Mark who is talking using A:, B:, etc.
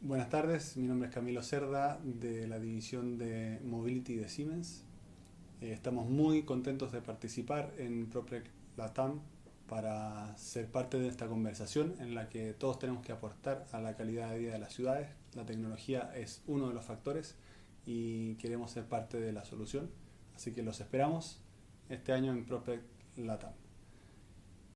A: Buenas tardes, mi nombre es Camilo Cerda de la división de Mobility de Siemens. Eh, estamos muy contentos de participar en PropTech Latam para ser parte de esta conversación en la que todos tenemos que aportar a la calidad de vida de las ciudades. La tecnología es uno de los factores y queremos ser parte de la solución. Así que los esperamos este año en PropTech Latam.